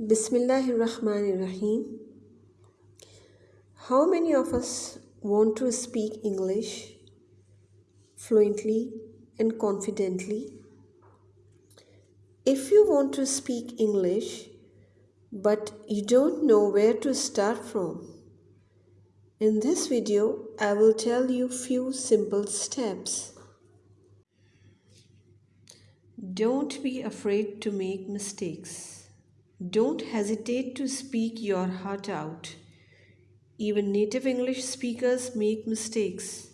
Bismillahirrahmanirrahim. How many of us want to speak English fluently and confidently? If you want to speak English but you don't know where to start from, in this video I will tell you few simple steps. Don't be afraid to make mistakes. Don't hesitate to speak your heart out. Even native English speakers make mistakes.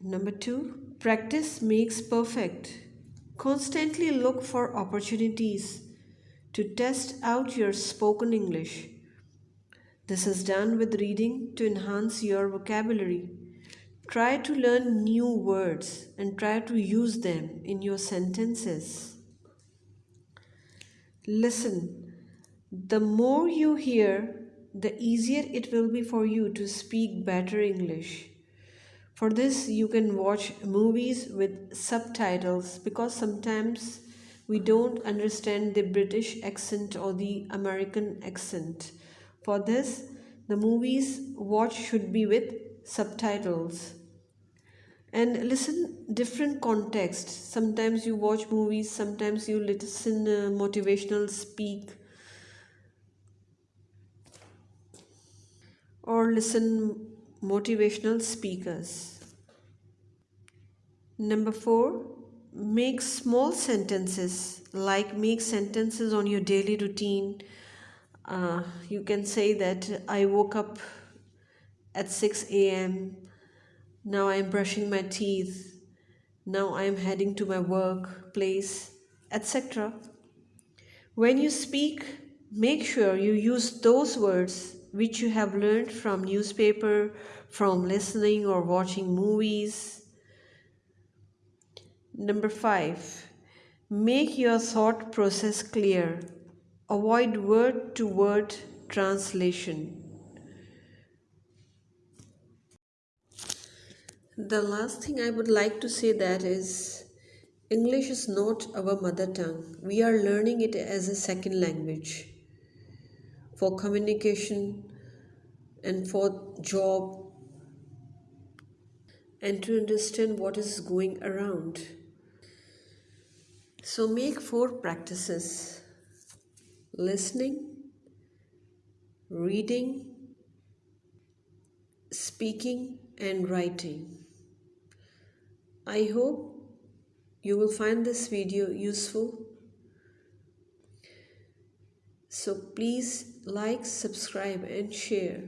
Number two, practice makes perfect. Constantly look for opportunities to test out your spoken English. This is done with reading to enhance your vocabulary. Try to learn new words and try to use them in your sentences. Listen. The more you hear, the easier it will be for you to speak better English. For this, you can watch movies with subtitles because sometimes we don't understand the British accent or the American accent. For this, the movies watch should be with subtitles and listen different contexts. Sometimes you watch movies sometimes you listen uh, motivational speak. Or listen motivational speakers. Number 4 make small sentences. Like make sentences on your daily routine. Uh, you can say that i woke up at 6 a.m now I am brushing my teeth. Now I am heading to my workplace, etc. When you speak, make sure you use those words which you have learned from newspaper, from listening or watching movies. Number 5. Make your thought process clear. Avoid word to word translation. The last thing I would like to say that is English is not our mother tongue. We are learning it as a second language for communication and for job and to understand what is going around. So make four practices listening, reading, speaking and writing. I hope you will find this video useful. So please like, subscribe and share.